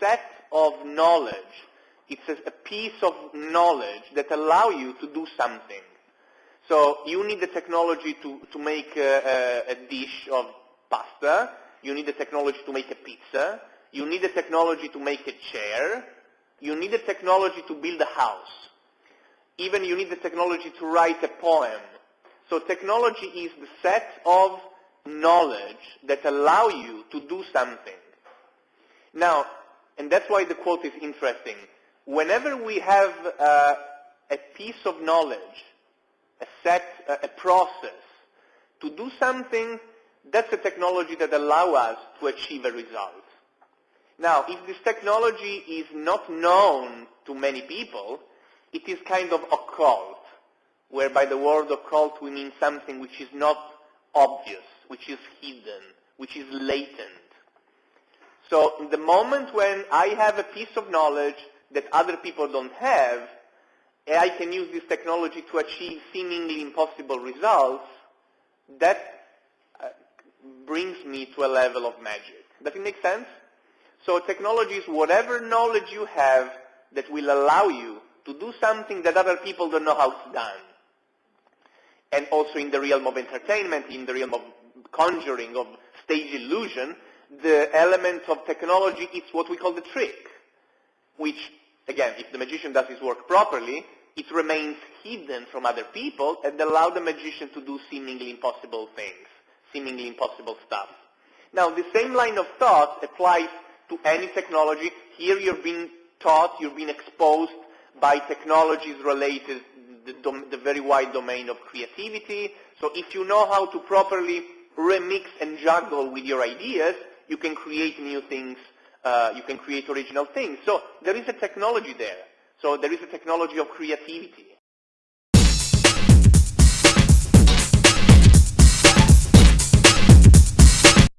set of knowledge. It's a, a piece of knowledge that allow you to do something. So you need the technology to, to make a, a, a dish of pasta. You need the technology to make a pizza. You need the technology to make a chair. You need the technology to build a house. Even you need the technology to write a poem. So technology is the set of knowledge that allow you to do something. Now, and that's why the quote is interesting. Whenever we have uh, a piece of knowledge, a set, uh, a process, to do something, that's a technology that allows us to achieve a result. Now, if this technology is not known to many people, it is kind of occult, where by the word occult we mean something which is not obvious, which is hidden, which is latent. So in the moment when I have a piece of knowledge that other people don't have, and I can use this technology to achieve seemingly impossible results, that uh, brings me to a level of magic. Does it make sense? So technology is whatever knowledge you have that will allow you to do something that other people don't know how it's done. And also in the realm of entertainment, in the realm of conjuring, of stage illusion, the element of technology is what we call the trick, which, again, if the magician does his work properly, it remains hidden from other people and allow the magician to do seemingly impossible things, seemingly impossible stuff. Now, the same line of thought applies to any technology. Here you're being taught, you're being exposed by technologies related the, the very wide domain of creativity. So if you know how to properly remix and juggle with your ideas, you can create new things, uh, you can create original things. So there is a technology there. So there is a technology of creativity.